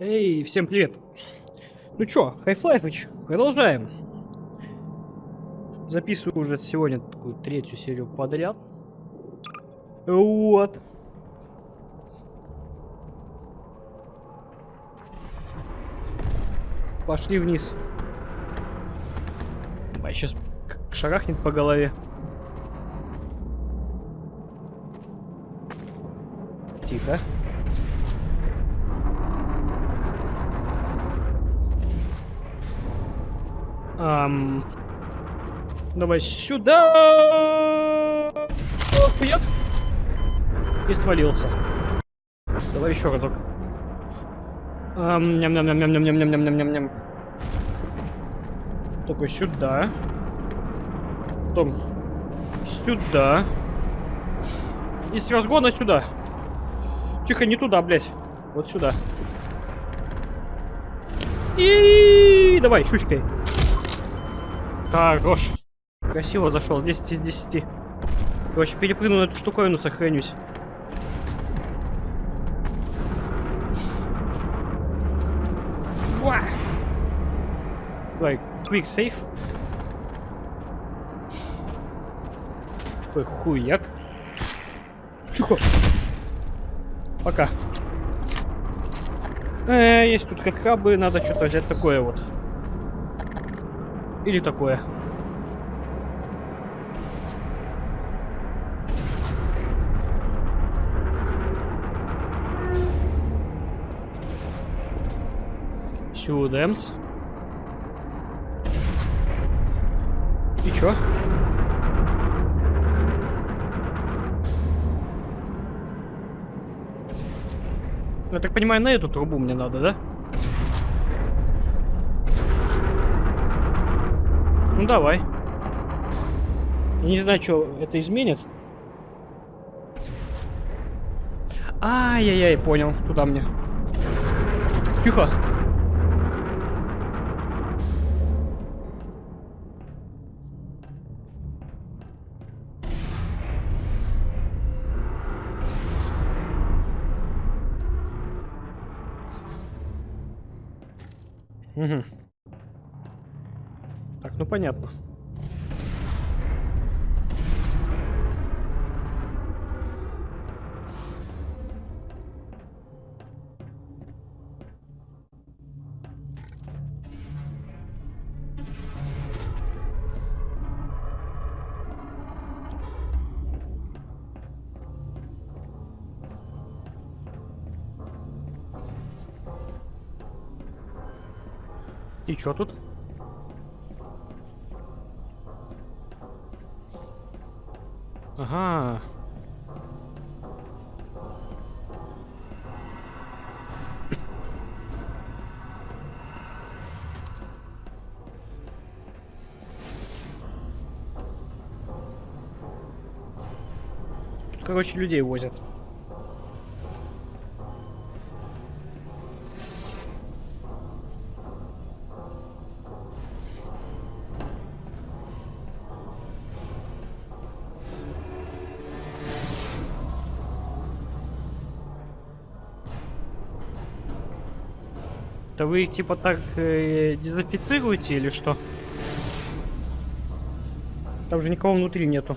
Эй, всем привет. Ну чё, Half-Life, продолжаем. Записываю уже сегодня такую третью серию подряд. Вот. Пошли вниз. А сейчас шарахнет по голове. Тихо. Ам... Давай сюда. Охуят. И свалился. Давай еще разок. Ням ням ням ням ням ням ням ням ням ням ням Только сюда. Потом сюда. И с разгона сюда. Тихо, не туда, блядь. Вот сюда. И давай, щучкой. Хорош. Красиво зашел. 10 из 10. Короче, перепрыгну на эту штуковину, сохранюсь. Уа! Давай, quick save. Такой хуяк. Чухо. Пока. Э, есть тут как крабы, надо что-то взять такое вот. Или такое. Сюдемс. И чё? Я так понимаю, на эту трубу мне надо, да? Ну давай. Я не знаю, что это изменит. Ай-яй-яй, понял. Туда мне. Тихо. Угу понятно. И что тут? Короче, людей возят. Это вы их типа так э, дезинфицируете или что? Там же никого внутри нету.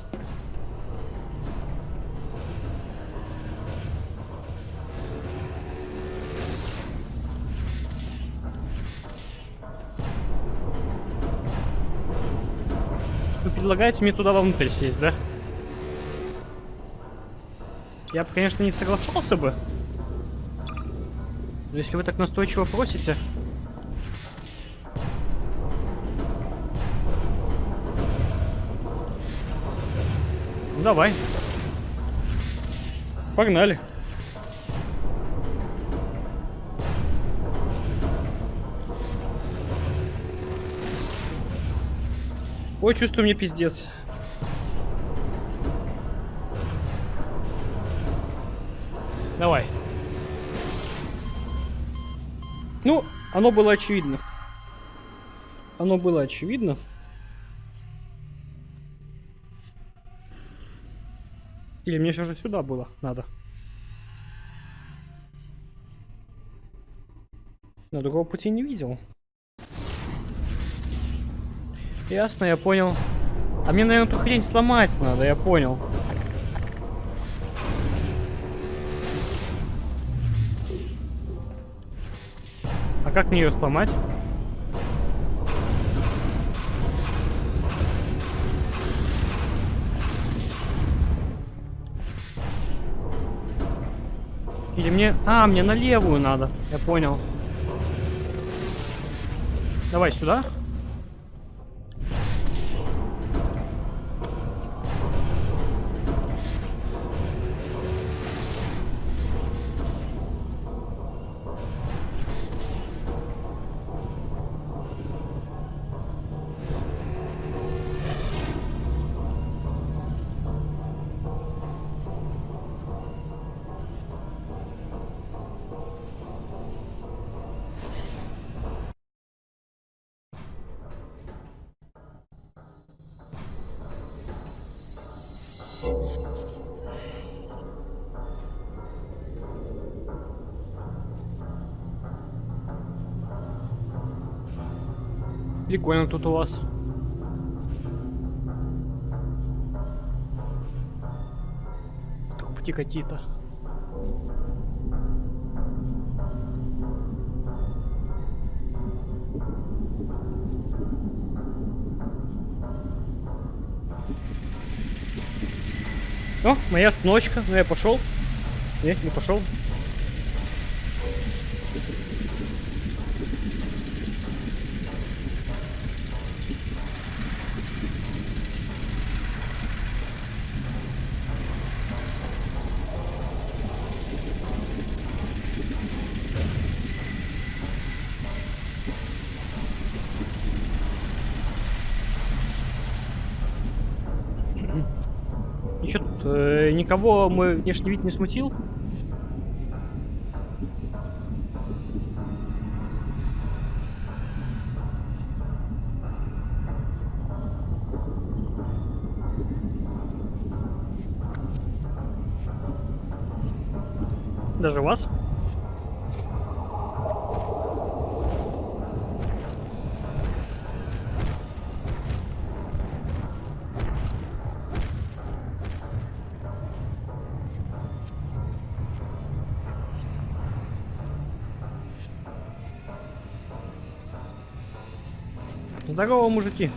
Предлагаете мне туда вовнутрь сесть, да? Я бы, конечно, не соглашался бы. Но если вы так настойчиво просите... Ну, давай. Погнали. Ой, чувствую мне пиздец. Давай. Ну, оно было очевидно. Оно было очевидно. Или мне все же сюда было надо? Но другого пути не видел. Ясно, я понял. А мне, наверное, эту хрень сломать надо, я понял. А как мне ее сломать? Или мне... А, мне на левую надо. Я понял. Давай сюда. Прикольно тут у вас. Трубки какие-то. О, моя остановочка. Ну я пошел. Нет, не пошел. Никого мой внешний вид не смутил? Даже вас? Здорово, мужики.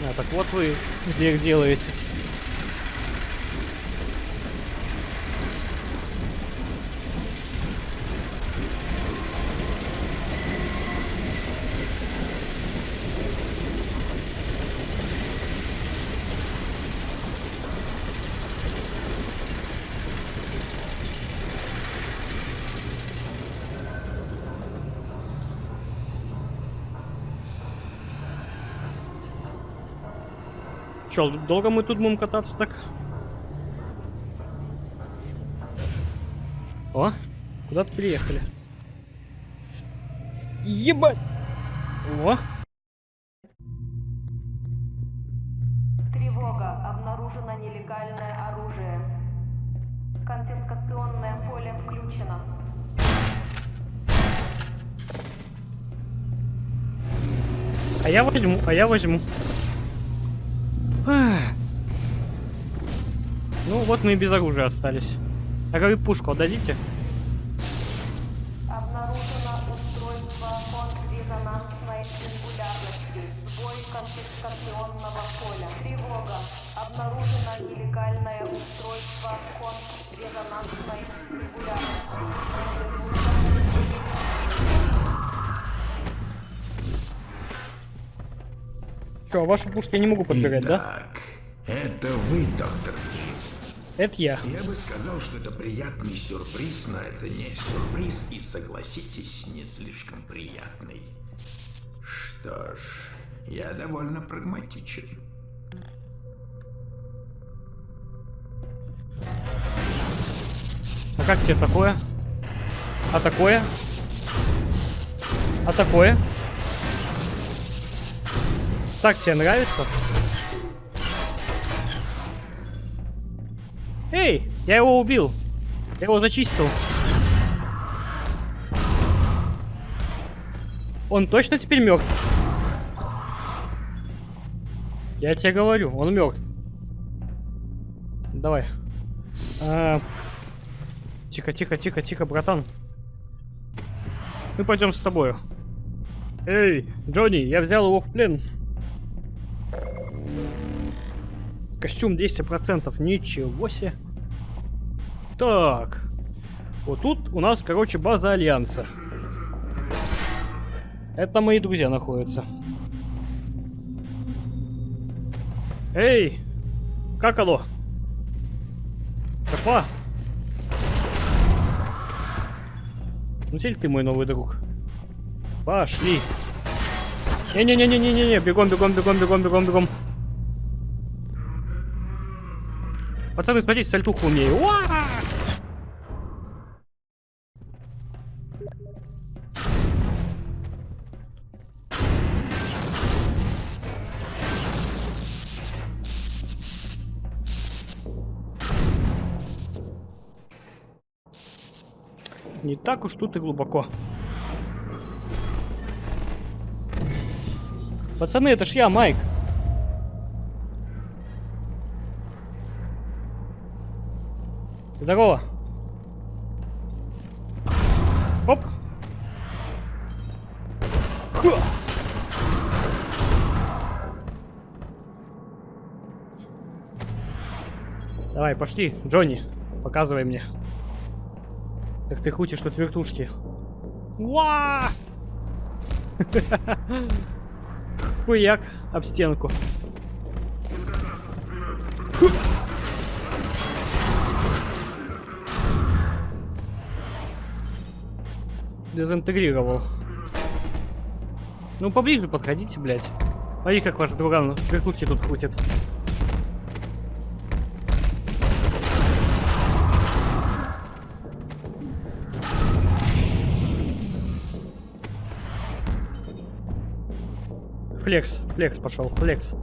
А, так вот вы где их делаете. Че, долго мы тут будем кататься так? О, куда-то приехали. Ебать! О! Тревога. Обнаружено нелегальное оружие. Конфискационное поле включено. А я возьму, а я возьму. Ну вот мы и без оружия остались. А говорю, пушку отдадите? А вашу пушку я не могу подбирать, да? Итак, это вы, доктор. Это я. Я бы сказал, что это приятный сюрприз, но это не сюрприз, и согласитесь, не слишком приятный. Что ж, я довольно прагматичен. как тебе такое? А такое? А такое? Так тебе нравится? Эй, я его убил. Я его зачистил. Он точно теперь мертв? Я тебе говорю, он мертв. Давай. А, Тихо, тихо, тихо, тихо, братан. Мы пойдем с тобою. Эй, Джонни, я взял его в плен. Костюм 200%, ничего себе. Так. Вот тут у нас, короче, база Альянса. Это мои друзья находятся. Эй! Как оно? Опа! Ну теперь ты мой новый друг. Пошли. Не-не-не-не-не-не, бегом, бегом, бегом, бегом, бегом, бегом. Пацаны, смотрите, сальтуху умею. Уа! Не так уж тут и глубоко. Пацаны, это ж я, Майк. Здорово. Оп. Ха. Давай, пошли, Джонни, показывай мне. Как ты хутишь тут вертушки. Уа! Хуяк об стенку. Дезинтегрировал. Ну, поближе подходите, блядь. Смотри, как ваш друган вертушки тут крутит. Флекс, флекс пошел, флекс.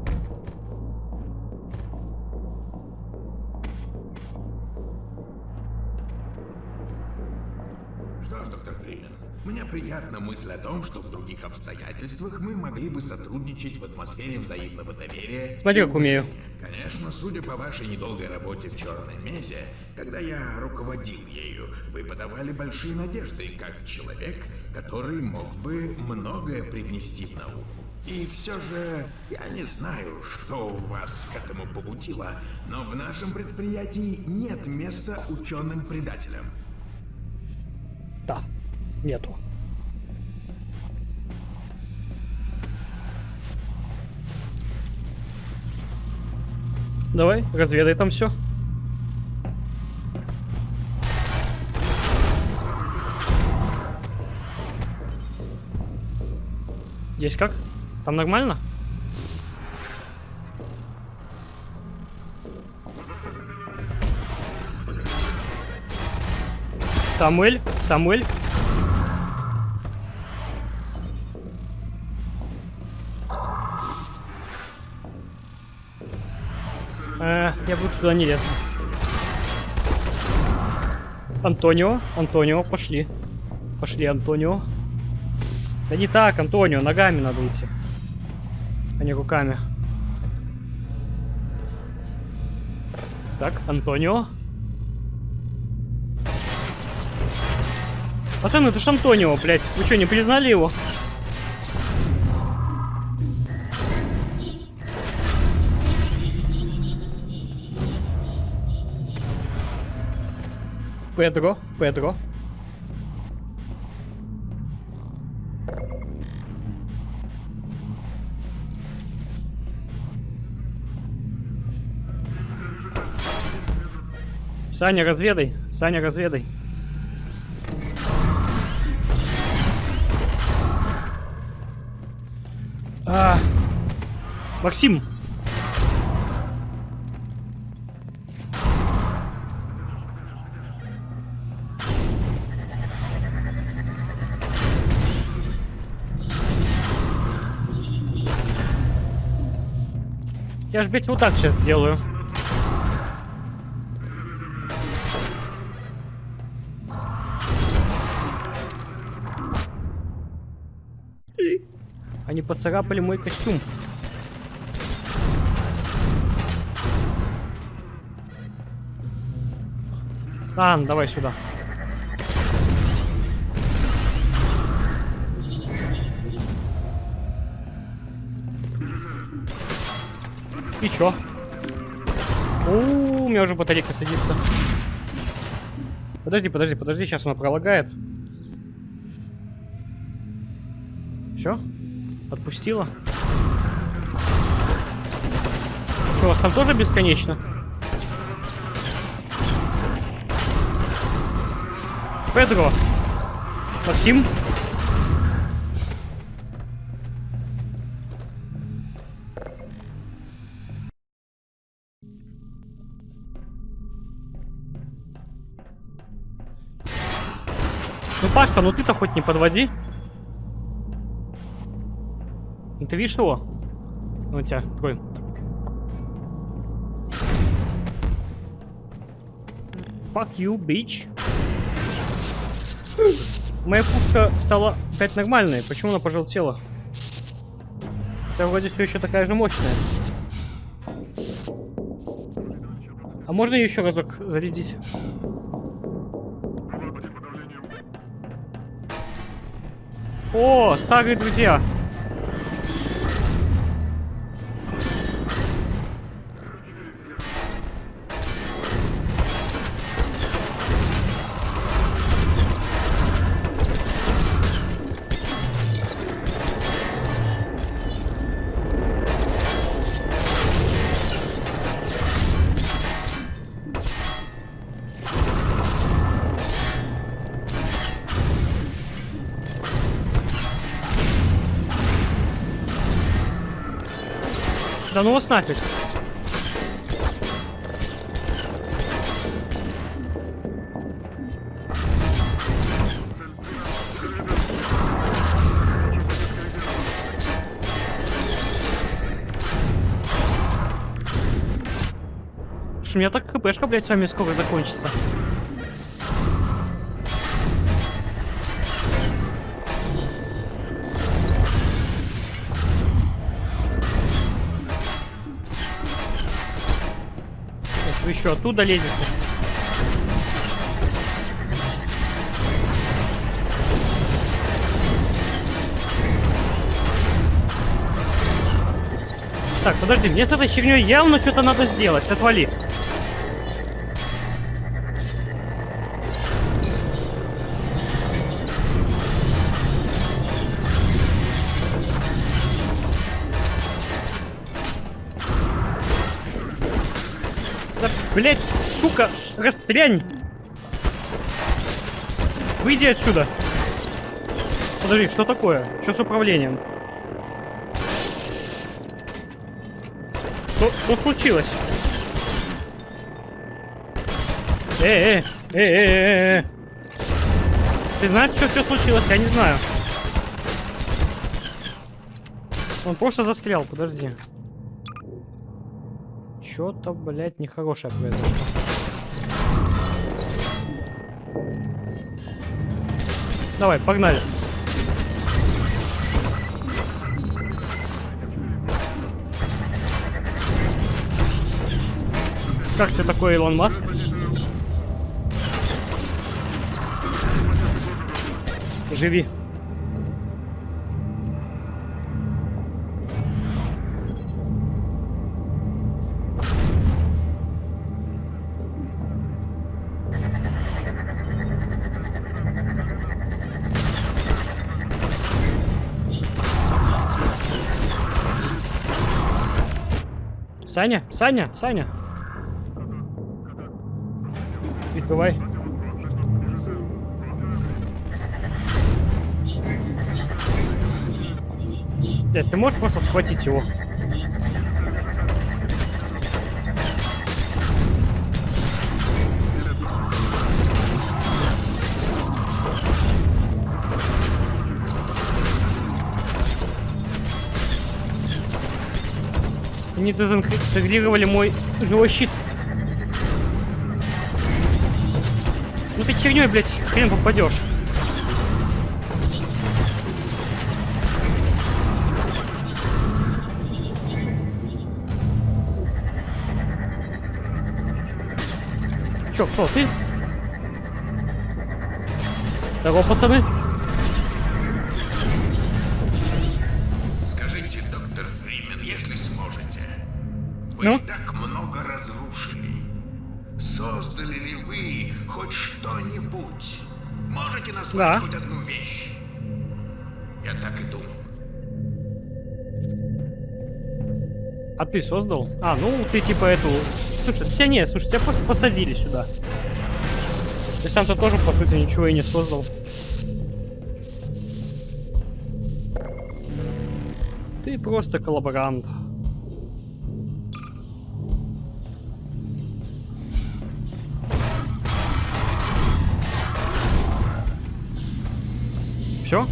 Приятна мысль о том, что в других обстоятельствах мы могли бы сотрудничать в атмосфере взаимного доверия. Смотри, как умею. Конечно, судя по вашей недолгой работе в Черной Мезе, когда я руководил ею, вы подавали большие надежды, как человек, который мог бы многое привнести в науку. И все же, я не знаю, что вас к этому побудило, но в нашем предприятии нет места ученым-предателям. Да, нету. Давай, разведай там все. Здесь как? Там нормально? Самуэль, Самуэль. Я бы лучше туда не лез. Антонио, Антонио, пошли. Пошли, Антонио. Да не так, Антонио, ногами надо идти. А не руками. Так, Антонио. Пацаны, это ж Антонио, блядь. Вы что, не признали его? Педро, Педро. Саня, разведай. Саня, разведай. А, Максим. Я ж, блядь, вот так сейчас делаю. Они поцарапали мой костюм. А, ну давай сюда. И чё? У, у меня уже батарейка садится. Подожди, подожди, подожди, сейчас она пролагает. Все? Отпустила? Что, у вас там тоже бесконечно? Педро. Максим. Пашка, ну ты-то хоть не подводи. Ну ты видишь его? Ну, у тебя такой. Fuck you, bitch. Моя пушка стала опять нормальной. Почему она пожелтела? Хотя вроде все еще такая же мощная. А можно ее еще разок зарядить? О, старые друзья. Да ну вас нафиг. Что у меня так хпшка, блядь, с вами скоро закончится. Еще оттуда лезете. Так, подожди, мне с этой херней явно что-то надо сделать. Отвали. Да, блять, сука, растрянь! Выйди отсюда! Подожди, что такое? Что с управлением? Что, что случилось? Эй, эй, эй, эй, эй, эй. Ты знаешь, что все случилось? Я не знаю. Он просто застрял, подожди. Что-то, блядь, нехорошее произошло. Давай, погнали. Как тебе такой Илон Маск? Живи. Саня, Саня, Саня. Открывай. Дядь, ты можешь просто схватить его? Они дезинтегрировали мой живой щит. Ну ты херней, блядь, хрен попадешь. Чё, кто, ты? Здорово, пацаны. Да. хоть одну вещь? Я так и думал. А ты создал? А, ну ты типа эту... Слушай, тебя не, слушай, тебя просто посадили сюда. Ты сам-то тоже, по сути, ничего и не создал. Ты просто коллаборант. Все?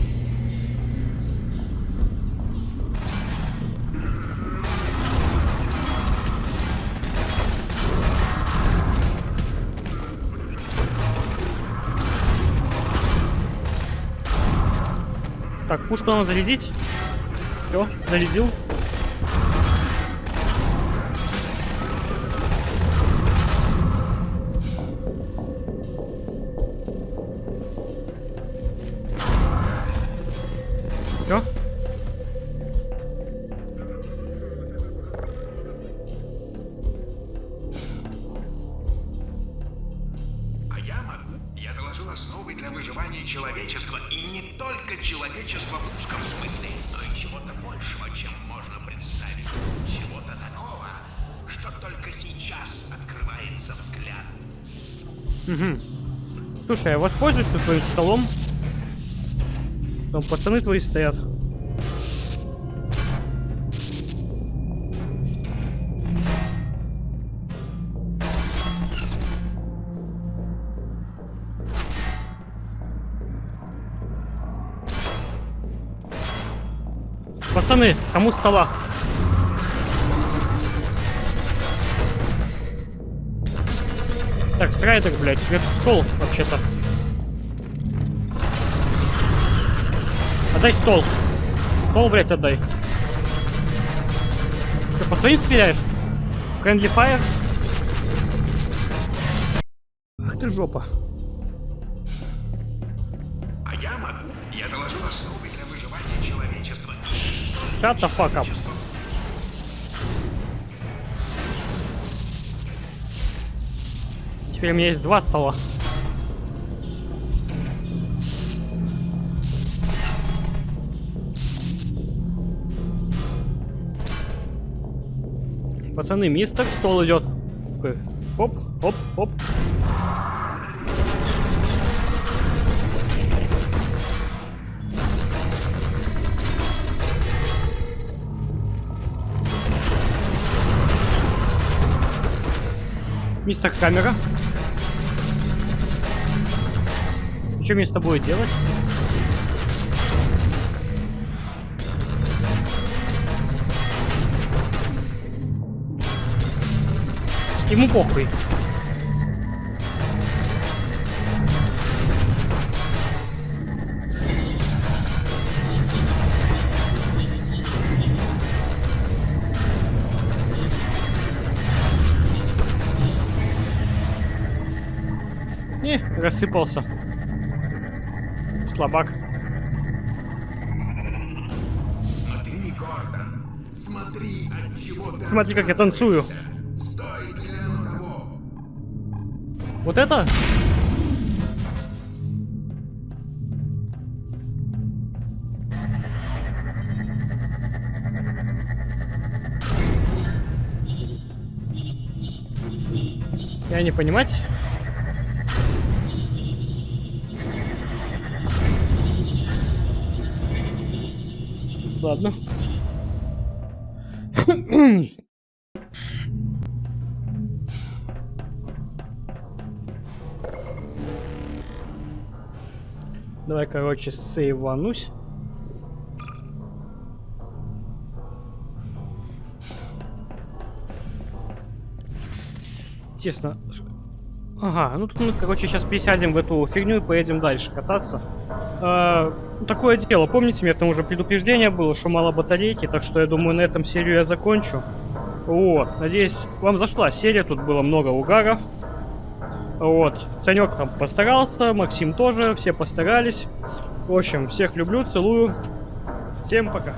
Так, пушку надо зарядить. Все, зарядил. Слушай, я воспользуюсь твоим столом. Там пацаны твои стоят. Пацаны, кому стола? Так, страйдер, блядь, это стол, вообще-то. Отдай стол. Стол, блядь, отдай. Ты по своим стреляешь? Friendly fire? Ах ты жопа. А я могу. Я заложил основы для выживания человечества. Shut the fuck up. человечества Теперь у меня есть два стола. Пацаны, мистер, стол идет. Такой, Оп, оп, оп. Мистер камера. Что мне с тобой делать? Ему похуй. Не, рассыпался. Слабак. Смотри, Смотри, как я танцую. Вот это? Я не понимать. Ладно. Давай, короче, сейванусь. Тесно. Ага, ну тут мы, короче, сейчас пересядем в эту фигню и поедем дальше кататься. А, ну, такое дело, помните, мне там уже предупреждение было, что мало батарейки, так что я думаю, на этом серию я закончу. О, надеюсь, вам зашла серия, тут было много угаров. Вот, Санек там постарался, Максим тоже, все постарались. В общем, всех люблю, целую. Всем пока.